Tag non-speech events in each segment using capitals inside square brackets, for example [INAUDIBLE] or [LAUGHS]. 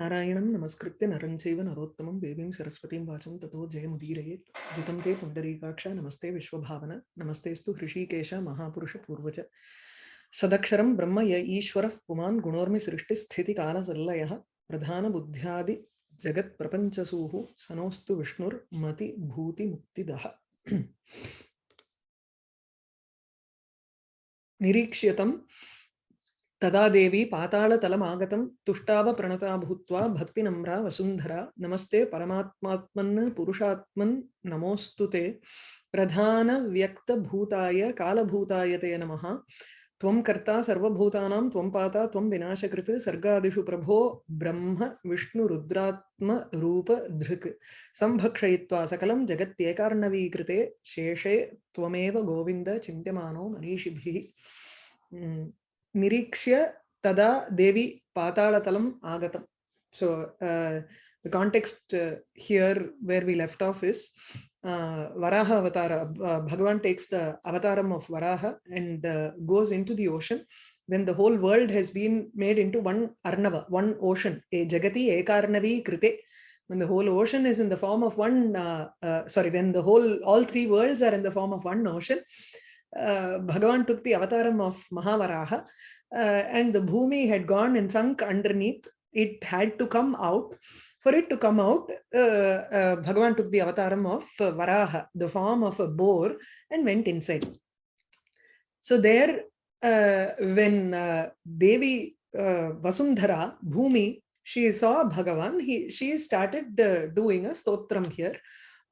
नारायणं नमस्कृत्य नरं नरोत्तमं देवीं सरस्वतीं वाचं ततो जयमुदीरयेत् जितं ते पुण्डरीकाक्ष, नमस्ते विश्वभावन नमस्तेऽस्तु हृषीकेश महापुरुषपूर्वज सदक्षरं ब्रह्म य ईश्वरः, पुमान् गुणोर्मि सृष्टिस्थितिकालसल्लयः प्रधानबुद्ध्यादि जगत्प्रपञ्चसूः सनोऽस्तु विष्णुर्मतिभूतिमुक्तिदः निरीक्ष्यतं तदा देवी पातालतलमागतं तुष्टाव प्रणता भूत्वा भक्तिनम्रा वसुन्धरा। नमस्ते परमात्मात्मन् पुरुषात्मन्, नमोऽस्तु ते। प्रधानव्यक्तभूताय, कालभूताय ते नमः। त्वं कर्ता सर्वभूतानां, त्वं पाता, त्वं विनाशकृत्, सर्गादिषु प्रभो ब्रह्म विष्णुरुद्रात्मरूप धृक्। सम्भक्षयित्वा सकलं जगत्येकार्णवीकृते, शेषे त्वमेव Govind, चिन्त्यमानो मनीषिभिः। nirikshya tada devi patalatalam agatam so uh, the context uh, here where we left off is uh, varaha avatara uh, bhagavan takes the avataram of varaha and uh, goes into the ocean. When the whole world has been made into one arnava one ocean. A jagati ekarnavi krite. When the whole ocean is in the form of one uh, uh, sorry when the whole all three worlds are in the form of one ocean uh, Bhagavan took the avataram of Mahavaraha uh, and the Bhumi had gone and sunk underneath. It had to come out. For it to come out, uh, uh, Bhagavan took the avataram of Varaha, the form of a boar, and went inside. So there, uh, when uh, Devi Vasundhara, Bhumi, she saw Bhagavan, he, she started doing a stotram here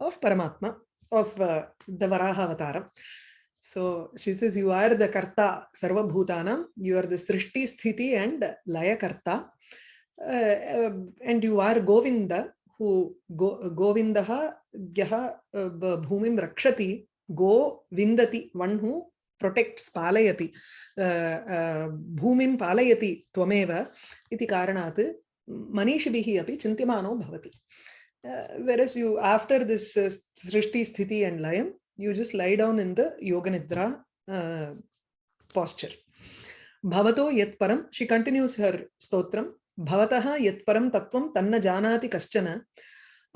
of Paramatma, of the Varaha avataram. So she says, you are the karta sarva bhutanam, you are the srishti sthiti and laya karta. Uh, um, and you are Govinda, who go, Govindaha gyaha uh, bhumim rakshati, go one who protects palayati, uh, uh, bhumim palayati tvameva, iti karanat, manishibihi api chintimano bhavati. Uh, whereas you, after this uh, srishti sthiti and layam, you just lie down in the yoga nidra uh, posture bhavato yat param she continues her stotram bhavataha yat param tattvam tanna janati kaschana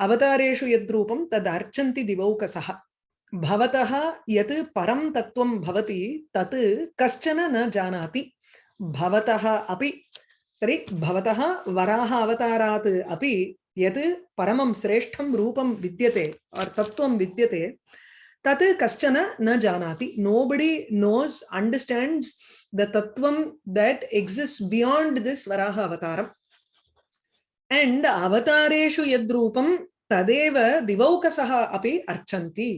avatareshu yadrupam tad archanti divaukasaha भवतः यत् परं तत्त्वं भवति तत् कश्चन न जानाति भवतः अपि तर्हि भवतः वराह अवतारात् अपि यत् परमं श्रेष्ठं रूपं विद्यते तत्त्वं विद्यते tat kaschana na janati nobody knows understands the tattvam that exists beyond this varaha avataram and avatareshu yadrupam tadeva divaukasaha api archanti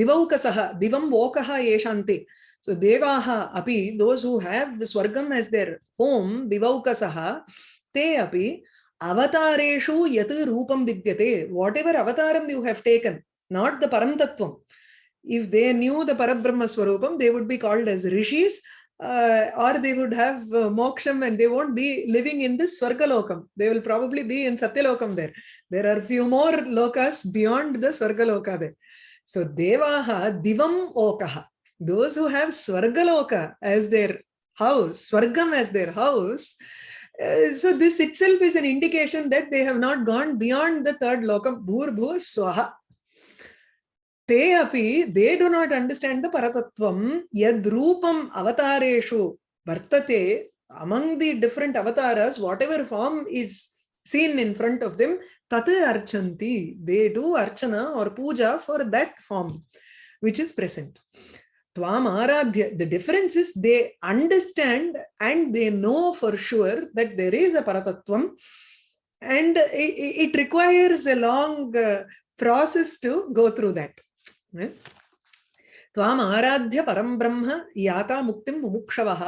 divaukasaha divam vokaha yeshanti so devaha api those who have swargam as their home divaukasaha te api avatareshu yat rupam vidyate whatever avataram you have taken not the param tattvam if they knew the Parabrahma Swarupam, they would be called as rishis uh, or they would have uh, moksham and they won't be living in this Swargalokam. They will probably be in Satyalokam there. There are few more lokas beyond the Swargaloka there. So Devaha Divam Okaha. Those who have Swargaloka as their house, Swargam as their house, uh, so this itself is an indication that they have not gone beyond the third lokam, Bhur Bhu Swaha. They api they do not understand the paratattvam yad roopam avatareshu vartate among the different avatars whatever form is seen in front of them tat archanti. They do archana or puja for that form which is present. The difference is they understand and they know for sure that there is a paratattvam and it, it requires a long uh, process to go through that त्वाम आराध्य परम ब्रह्म याता मुक्तिं मुमुक्षवः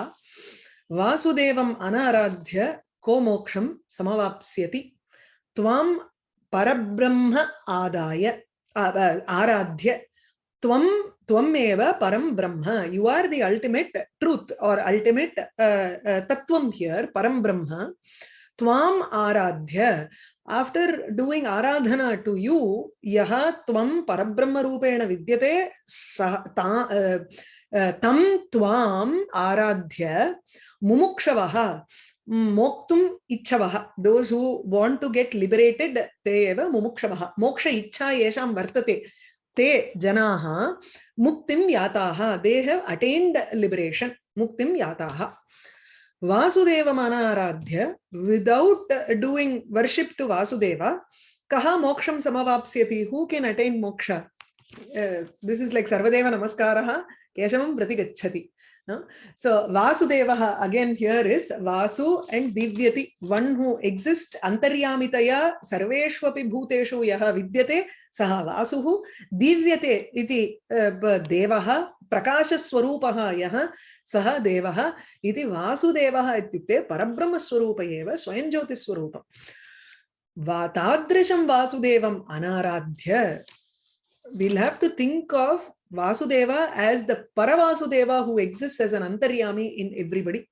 वासुदेवम् अनाराध्य को मोक्षं समवाप्स्यति त्वां परब्रह्म आदाय आराध्य त्वं त्वमेव परम ब्रह्म you are the ultimate truth और अल्टिमेट तत्वं हियर परम ब्रह्म त्वाम आराध्य after doing aradhana to you yaha tvam parabrahma rupena vidyate tam tvam aradhya mumukshavaha moktum ichavaha those who want to get liberated te eva mumukshavaha moksha ichha yesham vartate te janaha muktim yataha they have attained liberation muktim yataha vasudeva manaradhya without doing worship to vasudeva kaha moksham samavapsyati who can attain moksha uh, this is like sarvadeva namaskaraha keshavam prati gacchati So Vasudeva again here is Vasu and Divyati, one who exists antaryamitaya sarveshvapi bhuteshu yaha vidyate saha Vasuhu Divyate iti uh, devaha प्रकाशस्वरूप यहाँ सह देव इति वासुदेव परब्रह्मस्वरूप स्वयं ज्योतिस्वरूप तादृशं Vasudeva अनाराध्य। Will have to think of Vasudeva as the Paravasudeva who exist as an अंतरियामी in everybody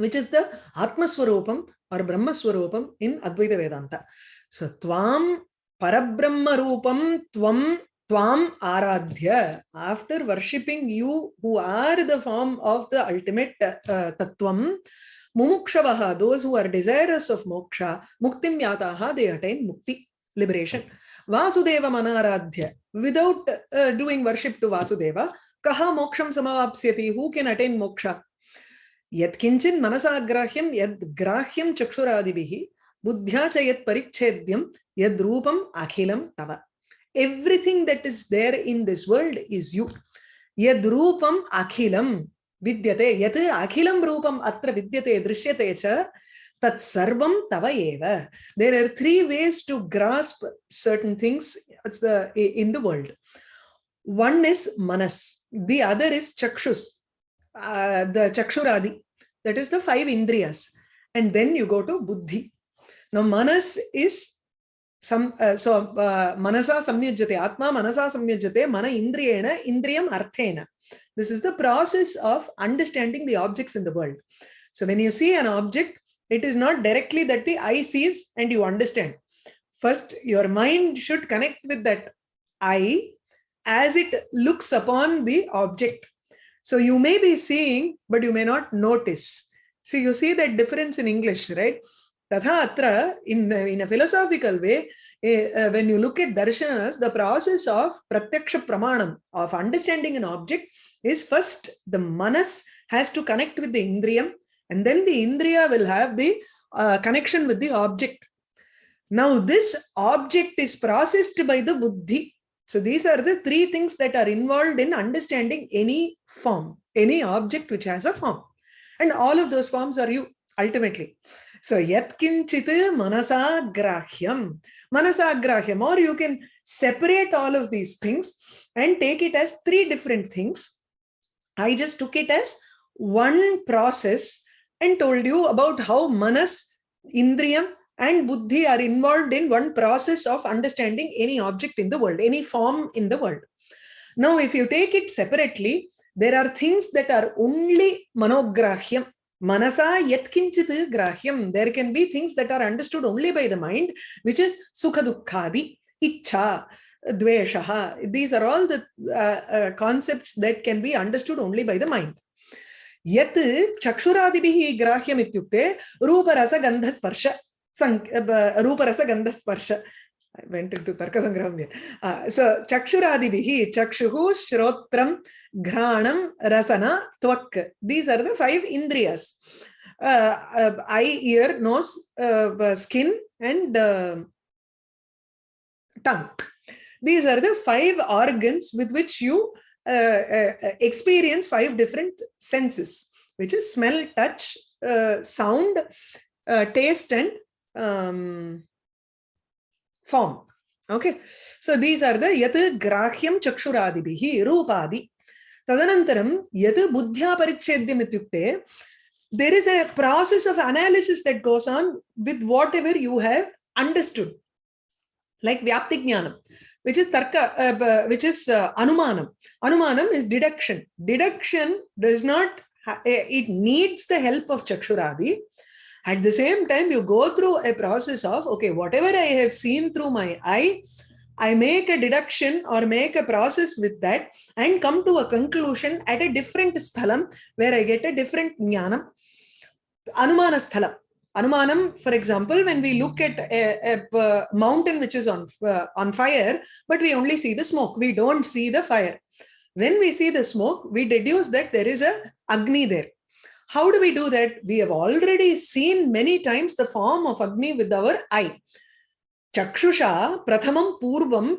which is the आत्मस्वरूप और ब्रह्मस्वरूप इन अद्वैत वेदांत सो ताम परब्रह्म रूपम Tvam Aradhya. After worshipping you who are the form of the ultimate uh, Tattvam, Mumukshavaha, those who are desirous of moksha, Muktim Yataha, they attain Mukti, liberation. Vasudeva Manaradhya. Without uh, doing worship to Vasudeva, kaha moksham samavapsyati? Who can attain moksha? Yad grahyam chakshuradivihi buddhya cha yat parichhedyam yad rupam akhilam tava. Everything that is there in this world is you. Yad rupam akhilam vidyate. Yat akhilam rupam atra vidyate drishyate cha tat sarvam tava eva. There are three ways to grasp certain things it's the, in the world. One is manas, the other is chakshus, uh, the chakshuradi, that is the five indriyas. And then you go to buddhi. Now manas is some uh, so uh, manasa samyajate atma manasa samyajate mana indriyena indriyam arthena this is the process of understanding the objects in the world so when you see an object it is not directly that the eye sees and you understand. First, your mind should connect with that eye as it looks upon the object. So you may be seeing, but you may not notice. So you see that difference in English, right? Tatha atra, in, in a philosophical way, uh, when you look at darshanas, the process of pratyaksha pramanam, of understanding an object, is first the manas has to connect with the indriyam and then the indriya will have the uh, connection with the object. Now this object is processed by the buddhi. So these are the three things that are involved in understanding any form, any object which has a form. And all of those forms are you ultimately. So yat kinchit manasagrahyam. Manasagrahyam or you can separate all of these things and take it as three different things. I just took it as one process and told you about how manas, indriyam and buddhi are involved in one process of understanding any object in the world, any form in the world. Now, if you take it separately, there are things that are only manograhyam. Manasa yatkinchit grahyam. There can be things that are understood only by the mind, which is sukha dukkhadi, icha, dveshaha. These are all the uh, uh, concepts that can be understood only by the mind. यत् चक्षुरादिभिः ग्राह्यम् इत्युक्ते रूपरसगन्धस्पर्श रूपरसगन्धस्पर्श I went into Tarka Sangraham there. Uh, so, Chakshuradibihi, Chakshuhu, Shrotram, Granam, Rasana, Tvak. These are the five Indriyas. Uh, uh, eye, ear, nose, uh, skin, and uh, tongue. These are the five organs with which you uh, uh, uh, experience five different senses, which is smell, touch, sound, taste, and um, form. Okay, so these are the yat grahyam chakshuradibihi rupadi. Tadanantaram yat buddhya parichedyam ityukte there is a process of analysis that goes on with whatever you have understood like vyapti jnanam which is tarka, uh, which is uh, anumanam. Anumanam is deduction. Deduction does not, eh, it needs the help of chakshuradi. At the same time, you go through a process of, okay, whatever I have seen through my eye, I make a deduction or make a process with that and come to a conclusion at a different sthalam where I get a different jnanam. Anumana sthala. Anumanam, for example, when we look at a, a, a mountain which is on, uh, on fire, but we only see the smoke, we don't see the fire. When we see the smoke, we deduce that there is a Agni there. How do we do that? We have already seen many times the form of Agni with our eye. Chakshusha prathamam purvam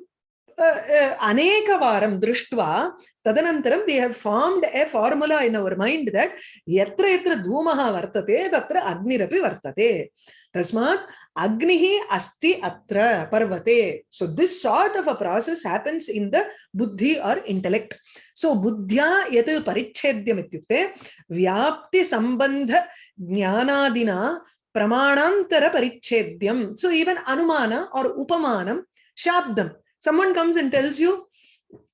uh, uh, anekavaram drishtva tadanantaram we have formed a formula in our mind that yatra yatra dhumaha vartate tatra agnirapi vartate. तस्मात् agnihi asti atra parvate so this sort of a process happens in the buddhi or intellect so buddhya yat parichhedyam ityukte vyapti sambandha jnanadina pramanantara parichhedyam so even anumana or upamanam shabdam someone comes and tells you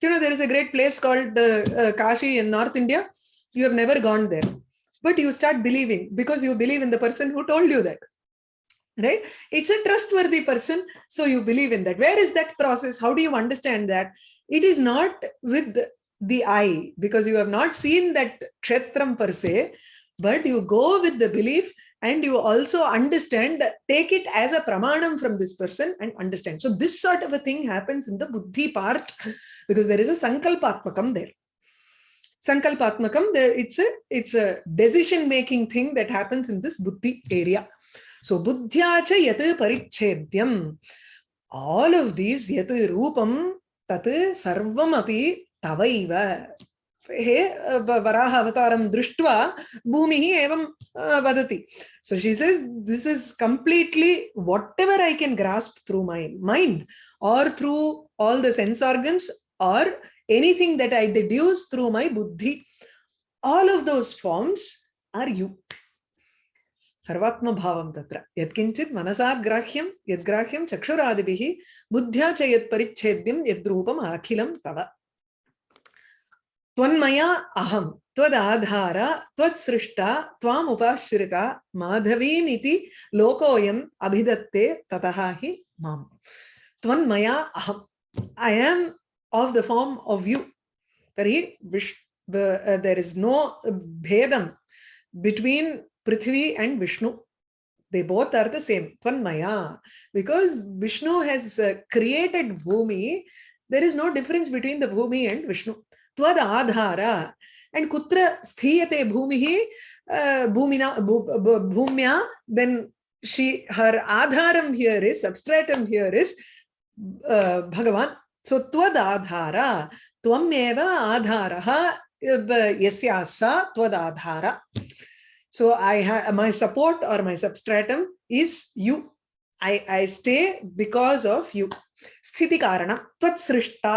you know there is a great place called uh, uh, kashi in north india you have never gone there but you start believing because you believe in the person who told you that right? It's a trustworthy person so you believe in that. Where is that process? How do you understand that? It is not with the eye because you have not seen that kshetram per se but you go with the belief and you also understand take it as a pramanam from this person and understand. So this sort of a thing happens in the buddhi part [LAUGHS] because there is a sankalpatmakam there. Sankalpatmakam it's a it's a decision making thing that happens in this buddhi area so buddhyacha yat parichedyam all of these yat rupam tat sarvam api tavaiva हे वराह अवतारं दृष्ट्वा भूमिः एवं वदति so she says this is completely whatever i can grasp through my mind or through all the sense organs or anything that i deduce through my buddhi all of those forms are you सर्वात्मभावं तत्र। यत्किञ्चित् मनसा ग्राह्यं यद्ग्राह्यं चक्षुरादिभिः बुद्ध्या च यत्परिच्छेद्यं यद्रूपम् अखिलं तव। त्वन्मया अहम त्वदाधार त्वत्सृष्टा त्वाम उपाश्रिता माधवीमिति लोकोऽयम् अभिदत्ते ततः हि माम्। त्वन्मया अहम I am of the form of you. Tari, uh, there is no bhedam between Prithvi and Vishnu. They both are the same, Tvanmaya. Because Vishnu has uh, created Bhumi, there is no difference between the Bhumi and Vishnu. त्वद Aadhaar and kutra sthiyate bhumihi uh, bhumina bhumya then she her adharam here is substratum here is uh, bhagavan so tvad adhara tvameva adharaha yasyasa tvad adhara so i have my support or my substratum is you i i stay because of you sthiti karana tvad srishta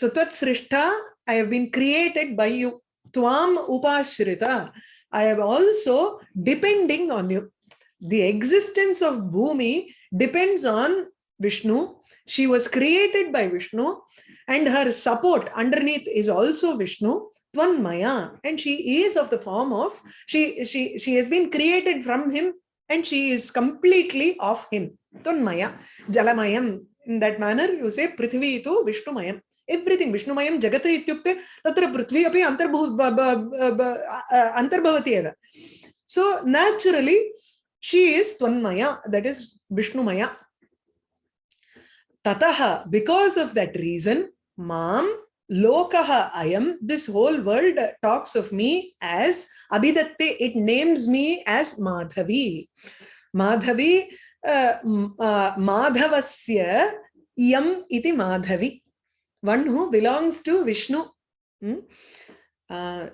so tvad srishta I have been created by you. Tvam upashrita. I am also depending on you. The existence of Bhumi depends on Vishnu. She was created by Vishnu and her support underneath is also Vishnu. Tvanmaya. And she is of the form of, she, she, she has been created from him and she is completely of him. Tvanmaya, Jalamayam. In that manner, you say Prithvi to Vishnumayam. Everything, Vishnumayam Jagat ityukte, tatra Prithvi api antarbhavati eva. So naturally, she is Tvanmaya, that is Vishnumaya. Tataha, because of that reason, Maam. मां lokah i am this whole world talks of me as abhidatte it names me as madhavi madhavi uh, uh, madhavasya yam iti madhavi one who belongs to Vishnu. Hmm? Uh,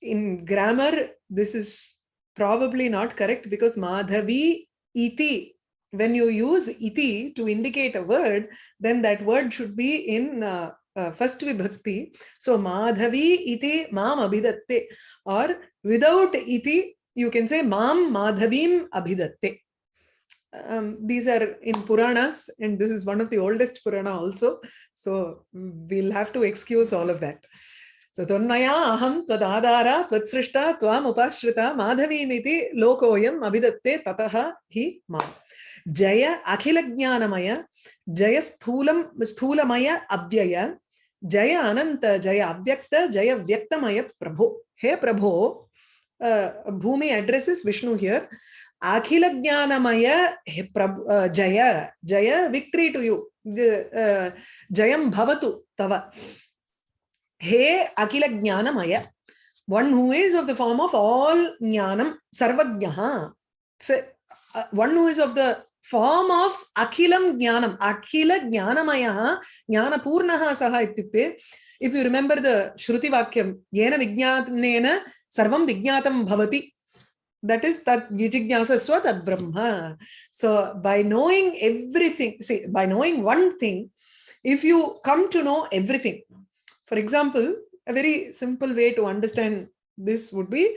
in grammar, this is probably not correct because Madhavi iti, when you use iti to indicate a word, then that word should be in uh, first vibhakti. So Madhavi iti mam abhidatte or without iti, you can say mam madhavim abhidatte um, these are in Puranas, and this is one of the oldest Purana also. So we'll have to excuse all of that. So Tonnaya aham tadadara tvatsrishta tvam upashrita madhavimiti lokoyam abhidatte tataha hi ma. जय अखिल ज्ञानमय जय स्थूल, स्थूलमय अव्यय, जय अन जय अव्यक्त, जय व्यक्तमय प्रभो। हे प्रभो भूमि अड्रेस विष्णु हियर अखिल ज्ञानमय जय जय विक्ट्री टू यू जयम भवतु तव। हे अखिल ज्ञानमय one who is of the form of all ज्ञानम सर्वज्ञ one who is of the form of akhilam jnanam. Akhila jnanamaya jnana purnaha saha ityukte if you remember the shruti vakyam yena vijnanena sarvam vijnatam bhavati. That is that vijignasasva tad brahma. So by knowing everything see by knowing one thing if you come to know everything for example a very simple way to understand this would be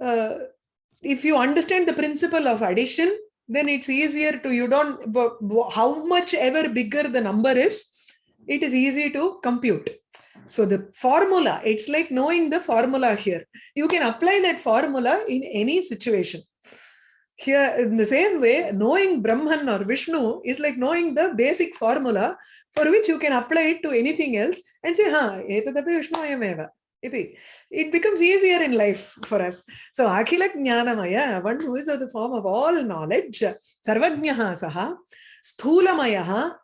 uh, if you understand the principle of addition then it's easier to you don't how much ever bigger the number is it is easy to compute so the formula, it's like knowing the formula here. You can apply that formula in any situation. Here, in the same way, knowing Brahman or Vishnu is like knowing the basic formula for which you can apply it to anything else and say, ha, Vishnu ayameva. It becomes easier in life for us. So, Akhila Jnanamaya, one who is of the form of all knowledge, Sarvajnaha Saha, Sthulamaya,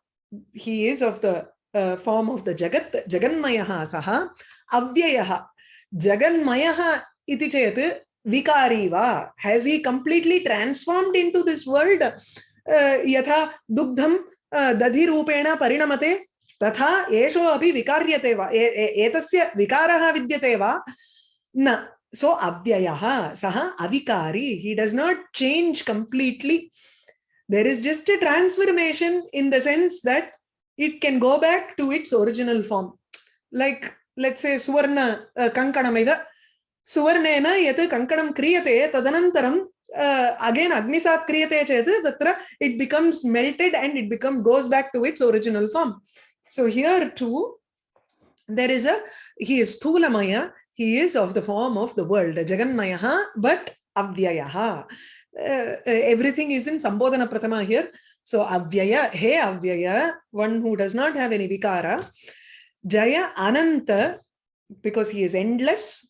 he is of the uh, form of the Jagat, Jaganmayaha Saha, Avyayaha. Jaganmayaha iti chet vikari va. Has he completely transformed into this world? Uh, yatha dugdham uh, dadhi rupena parinamate तथा एषो अपि विकार्यते वा? एतस्य विकारः विद्यते वा? न। सो अव्ययः। सः अविकारी। He does not change completely there is just a transformation in the sense that it can go back to its original form like let's a सुवर्ण कङ्कणमिव सुवर्णेन यत् कङ्कणं क्रियते, तदनन्तरं uh, अगेन् अग्निसात् क्रियते चेत् तत्र it becomes melted and it become goes back to its original form So here too, there is a, he is Thulamaya, he is of the form of the world, Jaganmayaha, but Avyayaha. Uh, everything is in Sambodhana Pratama here. So avyaya, hey avyaya, one who does not have any vikara. Jaya ananta, because he is endless.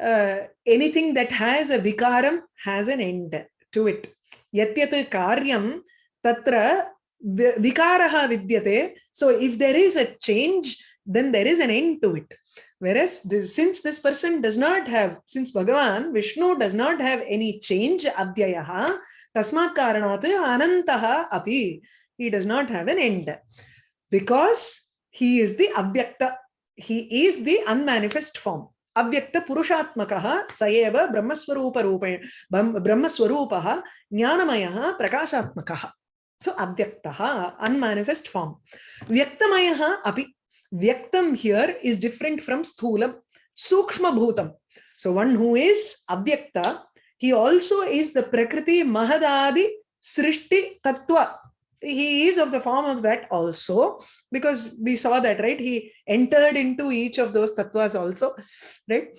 Uh, anything that has a vikaram has an end to it. Yatyat karyam tatra vikaraha vidyate. So if there is a change, then there is an end to it. Whereas this, since this person does not have, since Bhagavan, Vishnu does not have any change, abhyayaha, Tasmat karanat anantaha api. He does not have an end. Because he is the abhyakta. He is the unmanifest form. अव्यक्त पुरुषात्मकः स एव ब्रह्मस्वरूपरूपेण ब्रह्मस्वरूपः ज्ञानमयः प्रकाशात्मकः सो अव्यक्तः unmanifest form व्यक्तमयः अपि व्यक्तं here is different from sthulam sukshma bhutam so one who is avyakta he also is the Prakriti Mahadadi Srishti Tattva. He is of the form of that also, because we saw that, right? He entered into each of those tattvas also, right?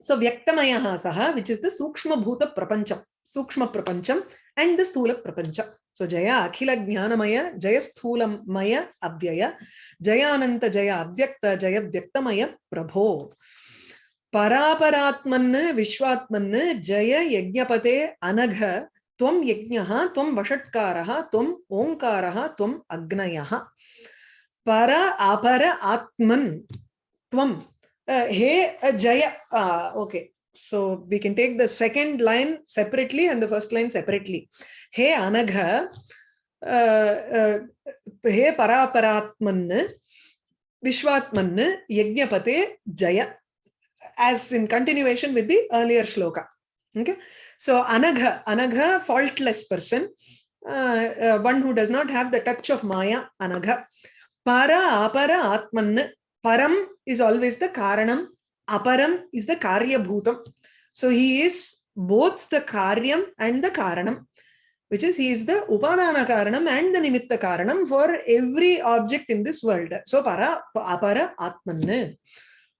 So Vyaktamayaha Saha, which is the Sukshma Bhuta Prapancham, Sukshma Prapancham, and the Stula Prapancha. So Jaya Akhila Jnanamaya, Jaya Sthulam Maya Abhyaya, Jaya Ananta Jaya Avyakta, Jaya Vyaktamaya Prabho. परापरात्मन् विश्वात्मन् जय यज्ञपते अनघ त्वं यज्ञः त्वं वषट्कारः त्वं ओङ्कारः त्वं अग्नयः पर अपर आत्मन् त्वं हे जय okay so we can take the second line separately and the first line separately Hey anagha uh, uh, he paraparatman vishwatman yajnapate jaya as in continuation with the earlier shloka. Okay, so anagha, anagha, faultless person, uh, uh, one who does not have the touch of maya, anagha. Para, apara, atman. Param is always the karanam, aparam is the karya bhutam. So he is both the karyam and the karanam, which is he is the upadana karanam and the nimitta karanam for every object in this world. So para, apara, atman.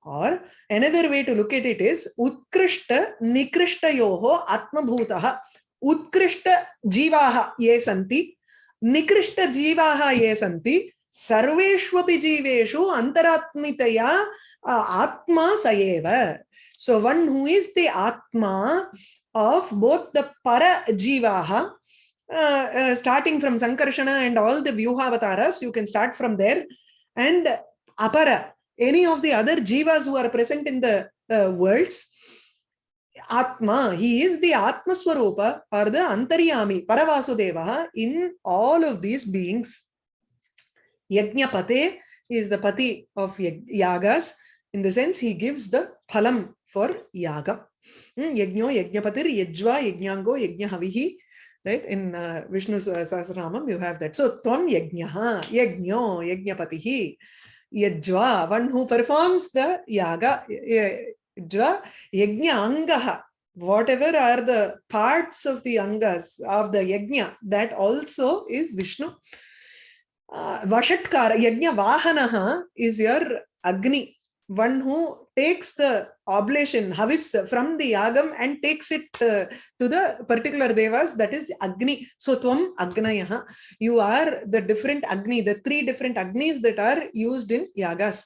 or another way to look at it is utkrishta nikrishtayoho atmabhutah utkrishta jivaha ye santi nikrishta jivaha ye santi सर्वेष्वपि जीवेषु अन्तरात्मितया आत्मा स एव So one who is the Atma of both the Para Jivaha, uh, uh, starting from Sankarshana and all the Vyuhavataras, you can start from there, and Apara, any of the other Jivas who are present in the uh, worlds, Atma, he is the Atma Swarupa or the Antaryami, Paravasudeva in all of these beings. Yajnapate is the Pati of Yagas. In the sense, he gives the phalam for yaga. Yajno, Yajnapatir, Yajva, Yajnyango, Yajnahavihi. Right? In uh, Vishnu's uh, you have that. So, Tvam Yajnaha, Yajno, Yajnapatihi, Yajva, one who performs the yaga. Jva, yajnangaha. Whatever are the parts of the Angas of the Yajna, that also is Vishnu. Uh, Vashatkara, Yajna Vahanaha is your Agni, one who takes the oblation, Havis from the Yagam and takes it uh, to the particular Devas, that is Agni. So Tvam Agnayaha, you are the different Agni, the three different Agnis that are used in Yagas.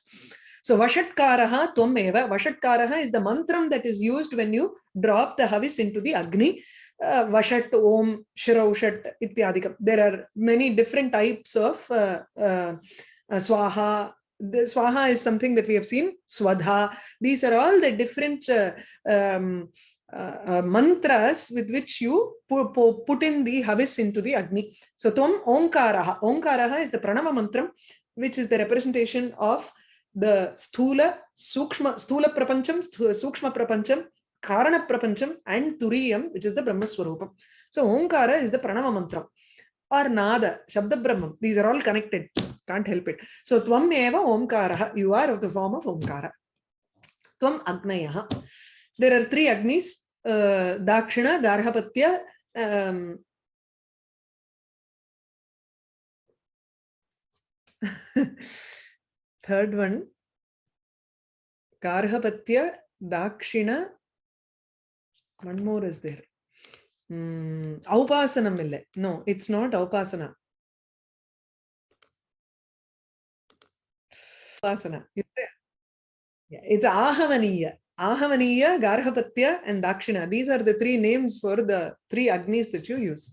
So Vashatkaraha Tvameva. Vashatkaraha is the mantram that is used when you drop the Havis into the Agni. Uh, Vashat, Om, Shiraushat, Ityadikam. There are many different types of uh, uh, Swaha. The Swaha is something that we have seen. Swadha. These are all the different uh, um, uh, uh, mantras with which you pu pu put in the Havis into the Agni. So Tvam Omkaraha. Omkaraha is the Pranava mantram, which is the representation of the sthula, sukshma, sthula prapancham, sthula, sukshma prapancham, karana prapancham, and turiyam, which is the Brahma Swarupam. So Omkara is the Pranava mantra or Nada, Shabda Brahman. These are all connected. Can't help it. So Tvam eva Omkara. You are of the form of Omkara. Tvam Agnayaha. There are three Agnis. Uh, Dakshina, Garhapatya, um, third one garhapatya dakshina one more is there mm, aupasanam ille no it's not aupasana upasana yeah, it's ahavaniya ahavaniya garhapatya and dakshina these are the three names for the three agnis that you use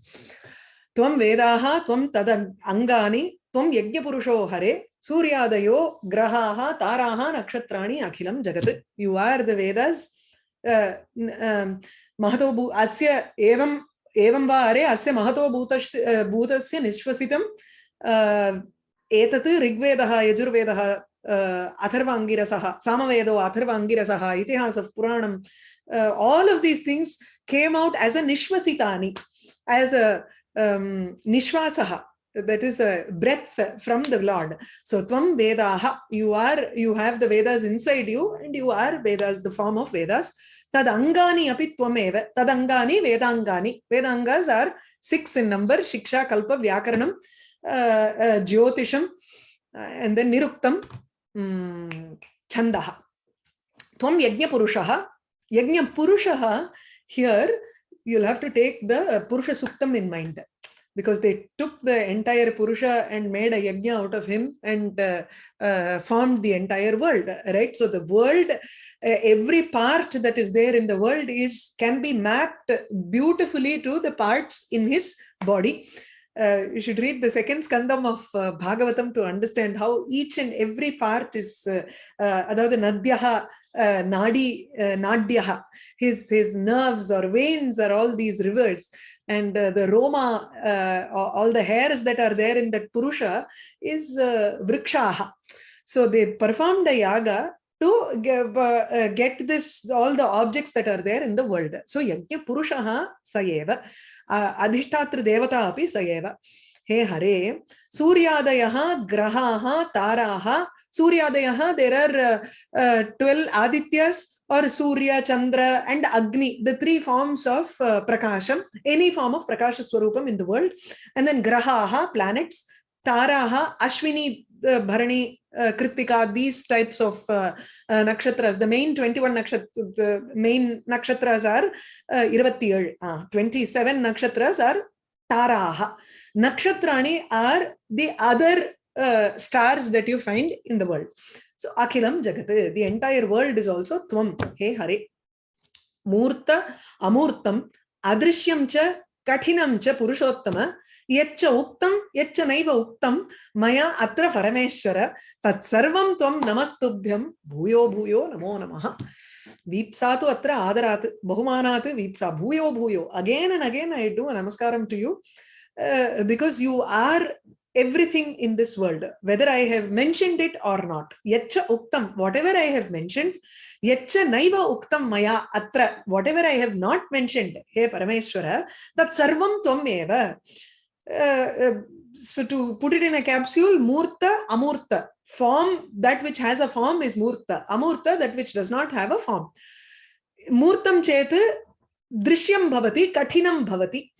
tvam vedaha tvam tad angani tvam yajna hare सूर्यादयो ग्रहाः ताराः नक्षत्राणि अखिलं जगत् you are the वेदस् Mahato भू अस्य एवम् एवं वा अरे अस्य महतो भूतस्य भूतस्य निश्वसितं एतत् ऋग्वेदः यजुर्वेदः अथर्वाङ्गिरसः सामवेदो अथर्वाङ्गिरसः इतिहासः पुराणं all of these things came out as a nishvasitani as a um, that is a breath from the Lord. So Tvam Vedaha, you are, you have the Vedas inside you and you are Vedas, the form of Vedas. Tad Angani api Tvameva, Tad Angani Vedangani. Vedangas are six in number, Shiksha, Kalpa, Vyakaranam, uh, uh, Jyotisham, uh, and then Niruktam, um, Chandaha. Tvam Yajna Purushaha. Yajna Purushaha, here you'll have to take the Purusha Suktam in mind because they took the entire Purusha and made a yajna out of him and uh, uh, formed the entire world, right? So the world, uh, every part that is there in the world is can be mapped beautifully to the parts in his body. Uh, you should read the second skandam of uh, Bhagavatam to understand how each and every part is, uh, uh, the Nadhyaha, Nadi, uh, his, his nerves or veins are all these rivers and uh, the Roma, uh, all the hairs that are there in that Purusha is uh, Vrikshaha. So they performed a yaga to give, uh, uh, get this all the objects that are there in the world. So Yajna Purushaha Sayeva, uh, Adhishtatra Devata api Sayeva. He Hare, Suryadayaha, Grahaha, Taraha, Suryadayaha, there are uh, uh, 12 Adityas, or Surya, Chandra and Agni, the three forms of uh, Prakasham, any form of Prakasha Swarupam in the world. And then Grahaha, planets, Taraha, Ashwini, uh, Bharani, uh, Kritika, these types of uh, uh, nakshatras. The main 21 nakshatras, the main nakshatras are uh, uh, 27 nakshatras are Taraha. Nakshatrani are the other uh, stars that you find in the world. So Akhilam Jagat, the entire world is also Tvam, Hey Hare. मूर्त अमूर्तम् अदृश्यं च कठिनं च पुरुषोत्तम यच्च उक्तं यच्च नैव उक्तं मया अत्र परमेश्वर तत्सर्वं त्वं नमस्तुभ्यं भूयो भूयो नमो नमः वीप्सा तु अत्र आदरात् बहुमानात् वीप्सा भूयो भूयो again and again I do a namaskaram to you uh, because you are everything in this world, whether I have mentioned it or not. Yetcha uktam, whatever I have mentioned, yetcha naiva uktam maya atra, whatever I have not mentioned, hey Parameshwara, that sarvam tvam eva. Uh, uh, so to put it in a capsule, murta, amurta, form, that which has a form is murta, amurta, that which does not have a form. Murtam chetu, drishyam bhavati, kathinam bhavati.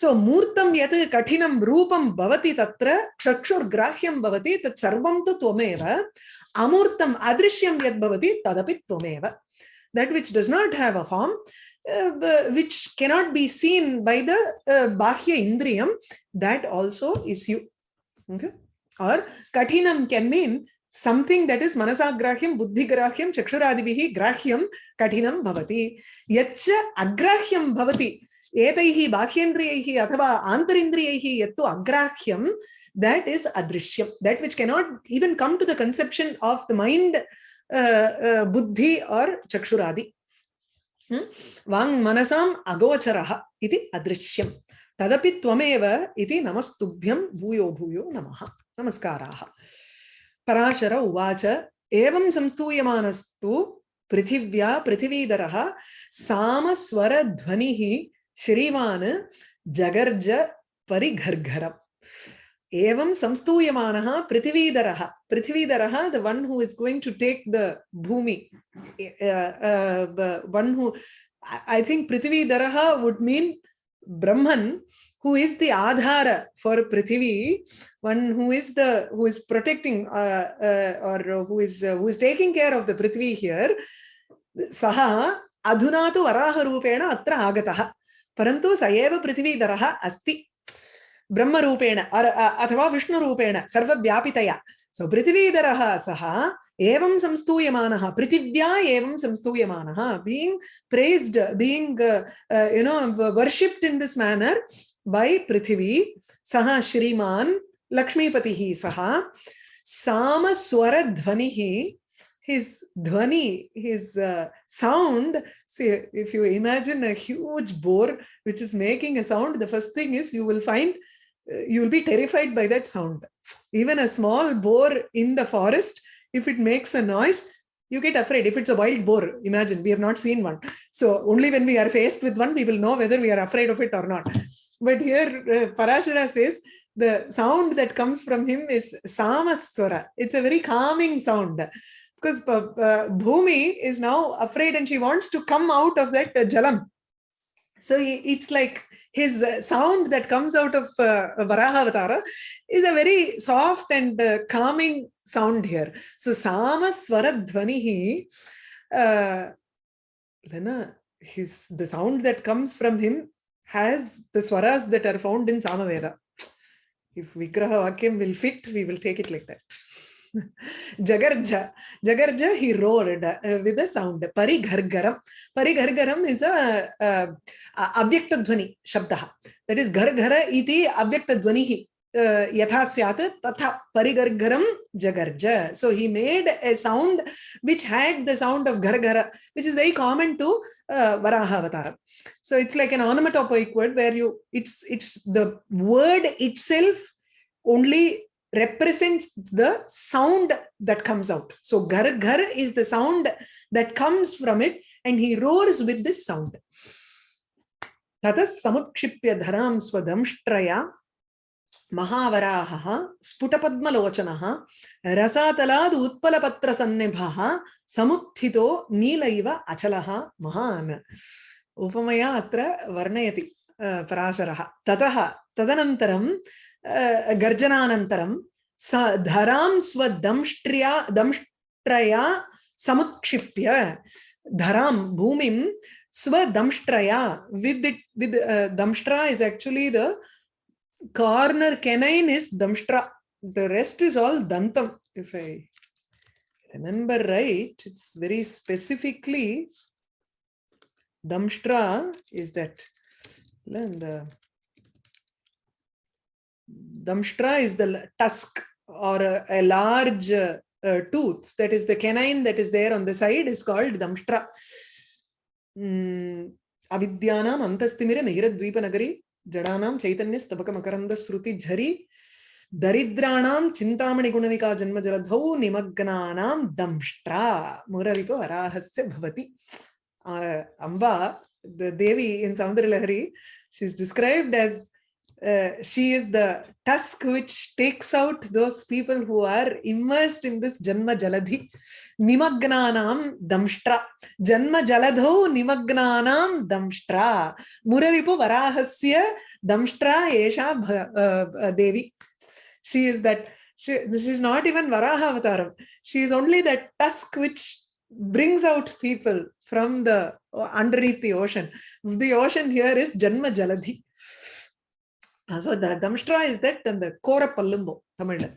So मूर्तं यत् कठिनं रूपं भवति तत्र चक्षुर्ग्राह्यं भवति तत् सर्वं तु त्वमेव अमूर्तम् अदृश्यं यद् भवति तदपि त्वमेव that which does not have a form uh, which cannot be seen by the uh, bahya indriyam that also is you okay or kathinam can mean something that is manasagrahyam buddhigrahyam chakshuradibihi grahyam katinam bhavati yacha agrahyam bhavati एतैः बाह्येन्द्रियैः अथवा आन्तरिन्द्रियैः यत्तु अग्राह्यं that is अदृश्यं. That which cannot even come to the conception of the mind बुद्धि or चक्षुरादि. Hmm? वाङ् मनसाम् अगोचरः इति अदृश्यं. तदपि त्वमेव इति नमस्तुभ्यं भूयो भूयो नमः. नमस्काराः. पराशर उवाच, एवं संस्तूयमानस्तु पृथिव्या पृथिवीधरः सामस्वरध्वनिः श्रीमान् जगर्ज परिघर्घरम् एवं संस्तूयमानः पृथिवीधरः पृथिवीधरः the one who is going to take the Bhumi one who I think पृथिवीधरः would mean Brahman who is the adhara for Prithvi, one who is the who is protecting uh, uh, or who is uh, who is taking care of the Prithvi here, saha adhuna tu varaha rupena atra agataha. परंतु सएव पृथ्वीधर अस्त। ब्रह्मेण अथवा विष्णुपेण सर्व्यातया सो पृथ्वीधर सह एवं संस्तूयम पृथिव्या एवं संस्तूयम being praised being you know worshipped in this manner by Prithvi सह श्रीमान लक्ष्मीपति सह साम His dhvani, his uh, sound. See, if you imagine a huge boar which is making a sound, the first thing is you will find, uh, you will be terrified by that sound. Even a small boar in the forest, if it makes a noise, you get afraid. If it's a wild boar, imagine, we have not seen one. So only when we are faced with one, we will know whether we are afraid of it or not. But here uh, Parashara says the sound that comes from him is Samaswara. It's a very calming sound because uh, Bhumi is now afraid and she wants to come out of that uh, Jalam. So he, it's like his uh, sound that comes out of uh, Varaha is a very soft and uh, calming sound here. So Samaswara Dhvanihi, uh, his the sound that comes from him has the swaras that are found in Samaveda. If Vigraha Vakyam will fit, we will take it like that. Jagarja. Jagarja, he roared uh, with a sound. Parighargaram. Parighargaram is a, a, a Abhyakta Dhvani Shabdaha. That is Gargara iti Abhyakta Dhvanihi. यथा स्यात् तथा परिगर्गरम जगर्ज so he made a sound which had the sound of gargara which is very common to uh, varaha avatar so it's like an onomatopoeic word where you it's it's the word itself only represents the sound that comes out so gargar is the sound that comes from it and he roars with this sound ततः समुत्क्षिप्य धरां स्वदंष्ट्रया महावराहः स्फुटपद्मलोचनः रसातलाद् उत्पलपत्रसन्निभः समुत्थितो नील इव अचलः महान् उपमया अत्र वर्णयति पराशरः ततः तदनन्तरं गर्जनानन्तरं स धरां स्वदंष्ट्र्या दंष्ट्रया समुत्क्षिप्य धरां भूमिं स्वदंष्ट्रया with with दंष्ट्रा is actually the corner canine is damshtra. The rest is all dantam. If I remember right, it's very specifically Damshtra is that. And the Damshtra is the tusk or a, a large uh, uh, tooth. That is the canine that is there on the side is called Damshtra. Mm, Avidyanam antastimire mihiradvipanagari jadanam chaitanya stabaka makaranda sruti jhari दरिद्राणां चिन्तामणिगुणनिका जन्मजलधौ निमग्नानां दंष्ट्रा मुररिपो वराहस्य भवति Amba, the Devi in Saundarilahari, she's described as uh, she is the tusk which takes out those people who are immersed in this Janma Jaladhi. Nimagnanam damshtra. Janma Jaladho nimagnanam damshtra. Muraripu Varahasya damshtra Esha uh, Devi. She is that, she, is not even Varaha Avataram. She is only that tusk which brings out people from the uh, underneath the ocean. The ocean here is Janma Jaladhi. Uh, so the Damshtra is that and the Kora Pallumbo, Tamil.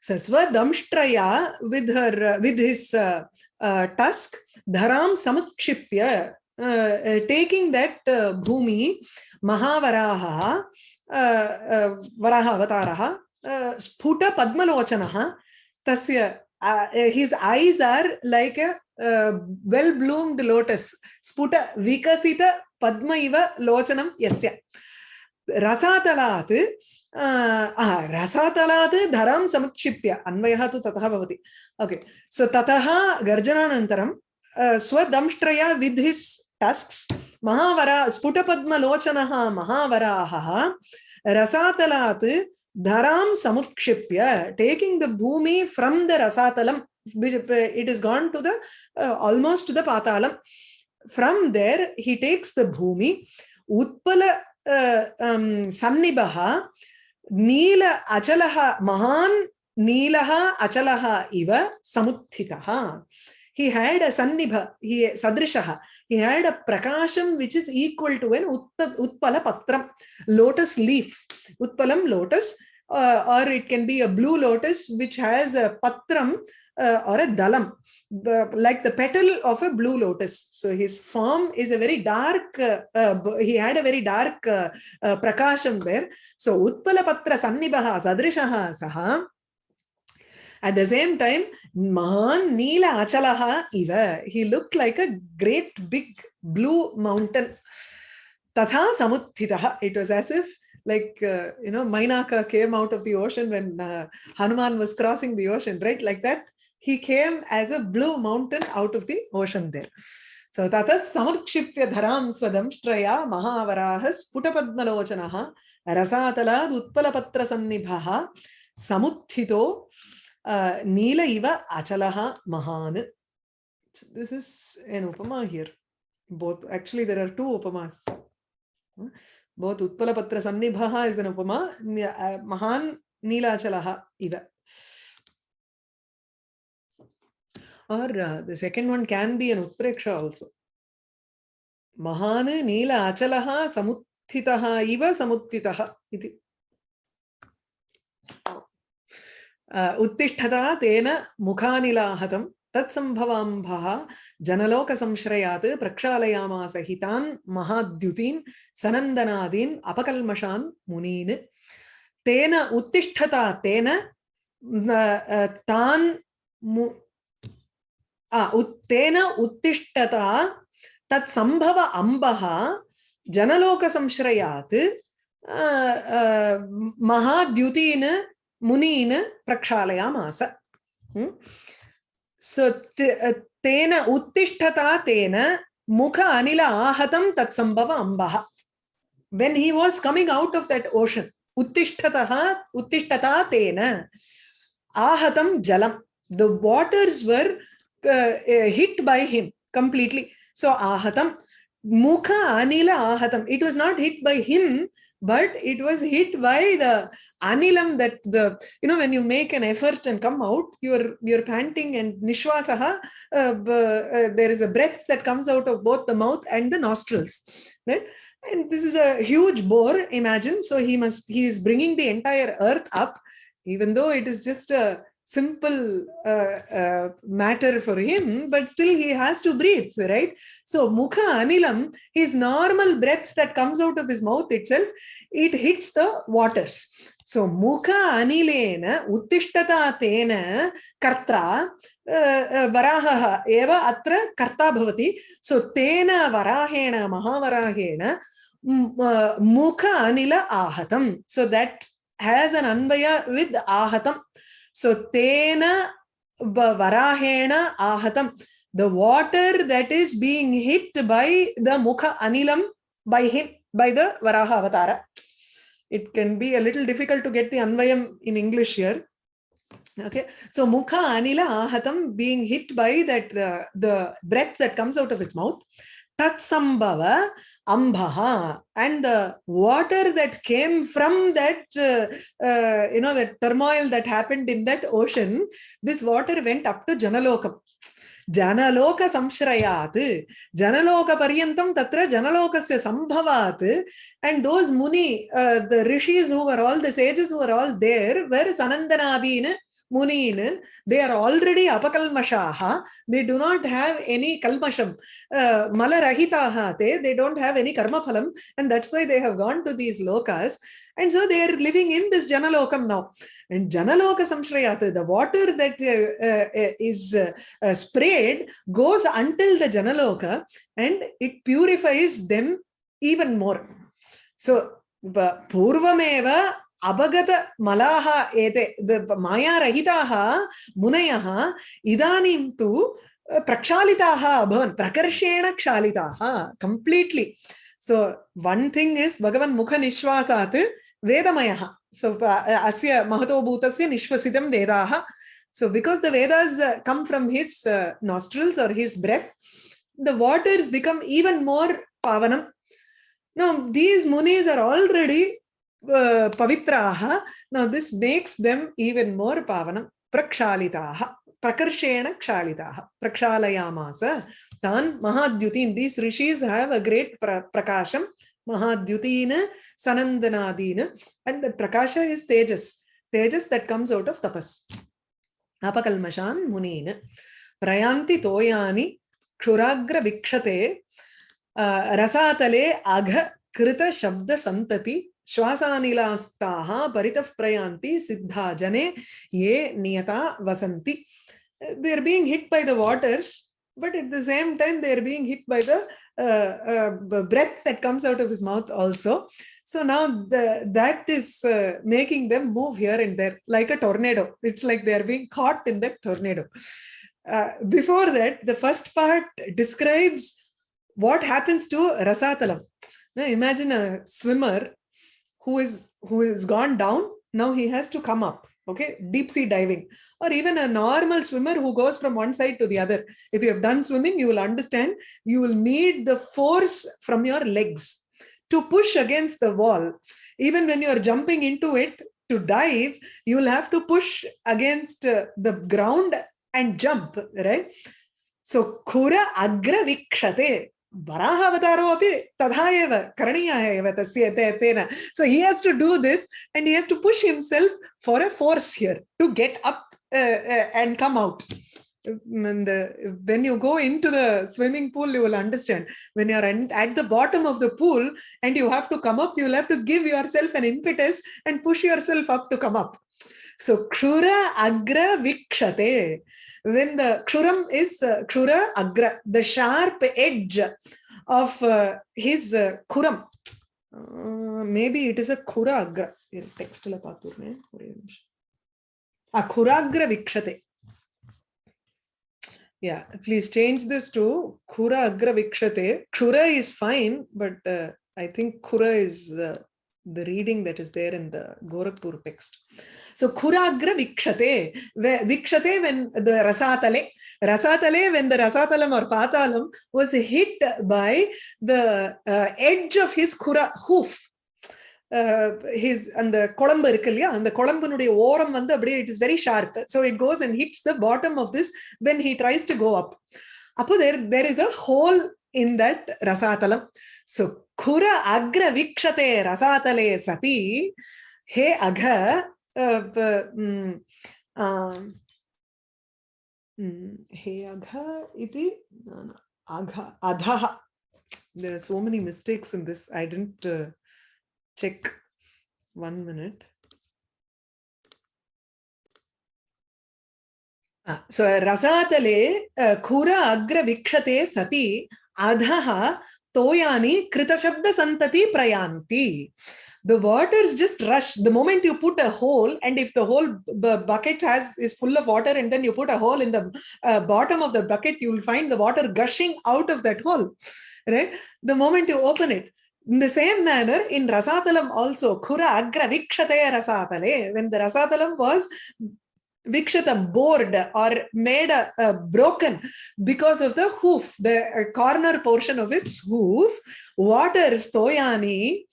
So Sva Damshtraya with her uh, with his uh, uh, tusk, Dharam Samutshipya, uh, uh, taking that uh, Bhumi, Mahavaraha, uh, uh, Varaha Avataraha, uh, Sputa Padmalochanaha, Tasya uh, his eyes are like a uh, well-bloomed lotus. Sputa vikasita padma iva lochanam yasya. रसातलात् रसातलात् धरां समुक्षिप्य अन्वयः तु ततः भवति okay so ततः गर्जनानन्तरं स्वदंष्ट्रया वित् हिस् टस्क्स् महावरा स्फुटपद्मलोचनः महावराहः रसातलात् dharam samutshipya taking the bhumi from the rasatalam it is gone to the uh, almost to the patalam from there he takes the bhumi नील अचलः महान् नीलः अचलः इव samuthitaha he had a sannibha he sadrishaha he had a prakasham which is equal to an utpala patram lotus leaf utpalam lotus uh, or it can be a blue lotus which has a patram uh, or a dalam, like the petal of a blue lotus. So his form is a very dark, uh, uh, he had a very dark uh, uh, prakasham there. So Utpala Patra Sannibaha Sadrishaha Saha. At the same time, Mahan Neela Achalaha Iva, he looked like a great big blue mountain. Tatha Samuthitaha, it was as if like uh, you know Mainaka came out of the ocean when uh, Hanuman was crossing the ocean right? Like that he came as a blue mountain out of the ocean there. So tatas samukshipya dharam swadam straya mahavaraha sputapadmalochanaha rasatalat utpalapatra sannibhaha samuthito uh, neela iva achalaha mahan this is an upama here. Both actually there are two upamas Utpalapatra Sannibhaha is an upama, Mahan Neelachalaha ida. Or uh, the second one can be an Utpreksha. Mahan Neela Achalaha Samuttitaha iva Samuttitaha iti. Uh, Uttishtata tena तत्संभवाम्भः जनलोकसंश्रयात् प्रक्षालयामास हितान् महाद्युतीन् सनन्दनादीन् अपकल्मषान् मुनीन्। तेन उत्तिष्ठता, तेन तान् तेन उत्तिष्ठता तत्सम्भव अम्बः जनलोकसंश्रयात् महाद्युतीन् मुनीन् प्रक्षालयामास। सो तेन उत्तिष्ठता तेन मुख अनिल आहतम तत्संभव Amb when he was coming out of that ocean उत्तिष्ठता उत्तिष्ठता तेन आहतम जलम the waters were hit by him completely so आहतम मुख अनिल आहतम it was not hit by him but it was hit by the anilam that the you know when you make an effort and come out you're you're panting and nishwasaha uh, uh, there is a breath that comes out of both the mouth and the nostrils right? And this is a huge bore imagine. So he must he is bringing the entire earth up even though it is just a simple uh, uh, matter for him, but still he has to breathe, right? So mukha anilam, his normal breath that comes out of his mouth itself, it hits the waters. So mukha anilena uttishtata tena kartra varaha eva atra karta bhavati. So tena varahena mahavarahena mukha anila ahatam. So that has an anvaya with ahatam. So tena varahena ahatam. The water that is being hit by the mukha anilam by him, by the Varaha avatara. It can be a little difficult to get the anvayam in English here. Okay, so mukha anila ahatam being hit by that uh, the breath that comes out of its mouth. Tatsambhava Ambaha and the water that came from that, uh, uh, you know, that turmoil that happened in that ocean, this water went up to Janalokam. janaloka samshrayat janaloka paryantam tatra janalokasya sambhavat and those muni uh, the rishis who were all the sages who were all there were sanandanadin Munin, they are already apakalmashaha. They do not have any kalmasham. Uh, malarahitaha, they, they don't have any karma phalam. And that's why they have gone to these lokas. And so they are living in this janalokam now. And janaloka samshrayat, the water that uh, uh, is uh, sprayed goes until the janaloka and it purifies them even more. So, purvameva अवगत मलाः एते मायारहिताः मुनयः इदानीं तु प्रक्षालिताः अभवन् प्रकर्षेण क्षालिताः completely so one thing is भगवन् मुखनिश्वासात् वेदमयः सो अस्य महतो भूतस्य निश्वसितं वेदाः the vedas uh, come from his uh, nostrils or his breath the waters become even more pavanam now these munis are already uh, pavitraha. Now this makes them even more pavanam. Prakshalitaha. Prakarshena kshalitaha. Prakshalayamasa. Tan Mahadyutin. These rishis have a great pra prakasham. Mahadyutina, Sanandanadina. And the prakasha is tejas. Tejas that comes out of tapas. Munina. Prayanti toyani. Kshuragra vikshate. रसातले अघ कृत शब्द संतति श्वासानिलास्ताः परितः प्रयान्ति सिद्धा जने ये नियता वसन्ति they are being hit by the waters but at the same time they are being hit by the uh, uh, breath that comes out of his mouth also so now the, that is uh, making them move here and there like a tornado it's like they are being caught in that tornado uh, before that the first part describes what happens to rasatalam now imagine a swimmer who is who is gone down now he has to come up okay? Deep sea diving. Or even a normal swimmer who goes from one side to the other. If you have done swimming you will understand you will need the force from your legs to push against the wall. Even when you are jumping into it to dive you will have to push against uh, the ground and jump right? So kura agra vikshate so he has to do this and he has to push himself for a force here to get up uh, uh, and come out. Um, the, when you go into the swimming pool, you will understand when you're at the bottom of the pool and you have to come up, you'll have to give yourself an impetus and push yourself up to come up. So kshura agra vikshate when the kshuram is uh, kshura agra, the sharp edge of uh, his uh, kuram. Uh, maybe it is a kura agra. Text la paturne. A kuragra vikshate. Yeah, please change this to kura agra vikshate. Kura is fine, but uh, I think kura is uh, the reading that is there in the Gorakhpur text. So Khuragra Vikshate, Vikshate when the Rasatale, Rasatale when the Rasatalam or Patalam was hit by the uh, edge of his Khura hoof. His அந்த குழம்பு இருக்கு இல்லையா அந்த குழம்புனுடைய ஓரம் வந்து அப்படியே it is very sharp so it goes and hits the bottom of this when he tries to go up அப்போ there there is a hole in that Rasatalam so खुर अग्र वीक्षते रसातले सती। हे अघ हे अघ इति अघ, अधः। There are so many mistakes in this I didn't check one minute रसातले खुर अग्र वीक्षते सती, अधः toyani krita shabda santati prayanti the waters just rush the moment you put a hole and if the whole bucket has is full of water and then you put a hole in the uh, bottom of the bucket you will find the water gushing out of that hole right? The moment you open it in the same manner in rasatalam also Kura agra vikshate rasatale when the rasatalam was Vikshata bored or made a, a, broken because of the hoof, the uh, corner portion of its hoof. Water stoyani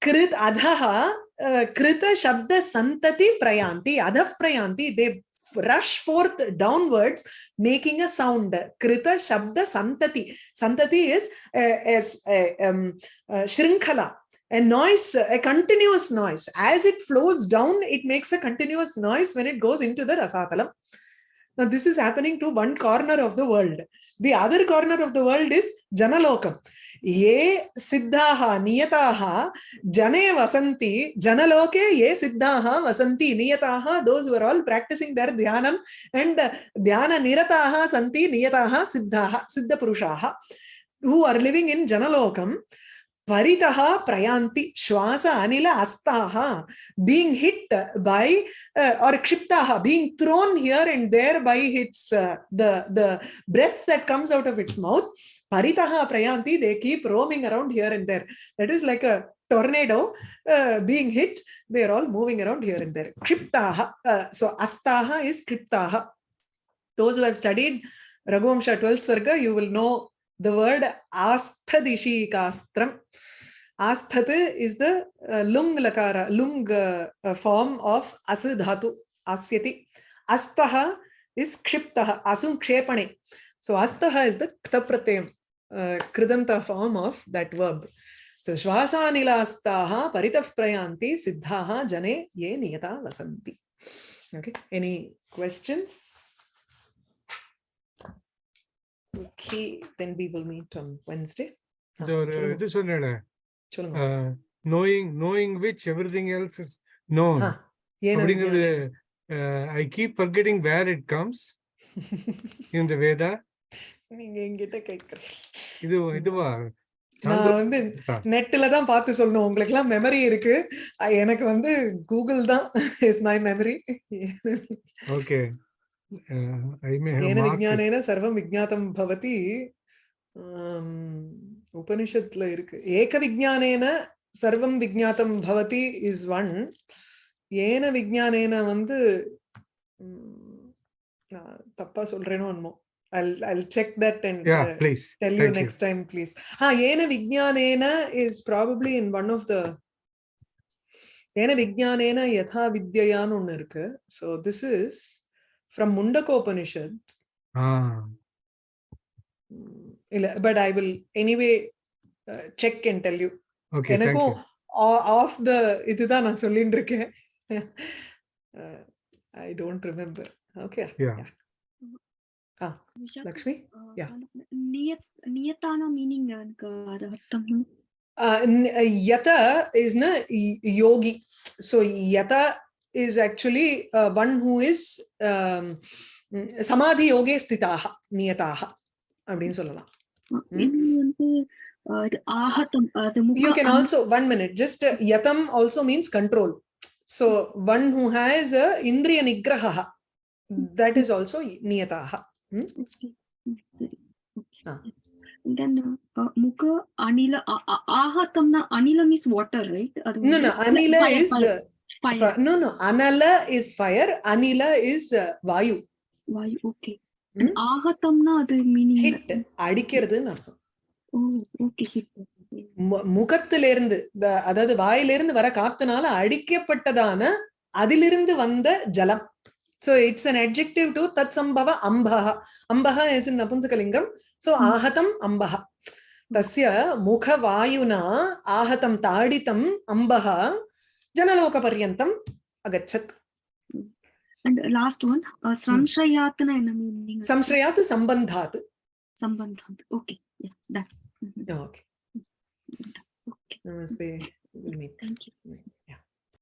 krit adhaha uh, krita shabda santati prayanti adhav prayanti. They rush forth downwards making a sound. Krita shabda santati. Santati is uh, is uh, um, uh, shrinkhala a noise, a continuous noise. As it flows down, it makes a continuous noise when it goes into the Rasatalam. Now, this is happening to one corner of the world. The other corner of the world is Janalokam. Ye siddhaha niyataha jane vasanti janaloke ye siddhaha vasanti niyataha those who are all practicing their dhyanam and dhyana nirataha santi niyataha siddhaha siddha purushaha who are living in janalokam Paritaha prayanti shwasa anila astaha being hit by uh, or kshiptaha being thrown here and there by its uh, the the breath that comes out of its mouth paritaha prayanti they keep roaming around here and there that is like a tornado uh, being hit they are all moving around here and there kshiptaha uh, so astaha is kriptaha those who have studied Raghuvamsha 12th Sarga you will know the word asthadishikastram. Asthat is the uh, lung lakara, lung uh, uh, form of asidhatu, asyati. Astaha is kshiptaha, asum kshepane. So astaha is the ktapratyam, uh, kridanta form of that verb. So shvasanilastaha paritaf prayanti siddhaha jane ye niyata vasanti. Okay, any questions? Okay, then we will meet on Wednesday. இது சொன்னேன் knowing knowing which everything else is known அப்படிங்கிறது I keep forgetting where it comes in the Veda நீங்க என்கிட்ட கேக்குற இது இதுவா நான் வந்து நெட்ல தான் பார்த்து சொல்லணும் உங்களுக்கு எல்லாம் மெமரி இருக்கு எனக்கு வந்து கூகுள் தான் இஸ் மை மெமரி ஓகே येन विज्ञानेन सर्वं विज्ञातं भवति उपनिषत्ல இருக்கு ஏக விஜானேன சர்வம் விஜாத்தம் பவதி இஸ் ஒன் ஏன விஜானேன வந்து நான் தப்பா சொல்றேனோ என்னமோ I'll I'll check that and yeah, uh, please. tell Thank you next you. time, please. Ha, Yena Vijnanena is probably in one of the Yena Vijnanena Yatha Vidyayanu So this is from Mundaka Upanishad. Ah. But I will anyway uh, check and tell you. Okay, thank you. Off the இதுதான் நான் சொல்லிட்டு I don't remember. Okay. Yeah. yeah. Ah, Lakshmi? Yeah. Niyatana meaning Uh, yata is na yogi. So yata is actually uh, one who is um, samadhi yoge sthitaha niyataha அப்படின்னு சொல்லலாம் you can also one minute just uh, yatam also means control so one who has a indriya nigraha that is also niyataha hmm? ah. then uh, mukha anila ahatamna anila means water right no no anila is uh, Fire. No, no. Anala is fire. Anila is uh, Vayu. Vayu, okay. Hmm? ஆகத்தம்னா அது meaning hit அடிக்கிறதுன்னு அர்த்தம் ஓ okay hit முகத்திலிருந்து அதாவது வாயிலிருந்து வர காத்துனால அடிக்கப்பட்டதான அதிலிருந்து வந்த ஜலம் so it's an adjective to தத் சம்பவ அம்பக அம்பக இஸ் இன் நபுன்சகலிங்கம் சோ ஆகதம் அம்பக தஸ்ய முகவாயுனா ஆகதம் தாடித்தம் அம்பக जनलोकपर्यन्तम् अगच्छत् And last one, uh, Samshayatana in the meaning. Samshrayat sambandhat. Sambandhat. Okay, yeah, done. Mhm. Okay. Okay, Namaste. Thank you.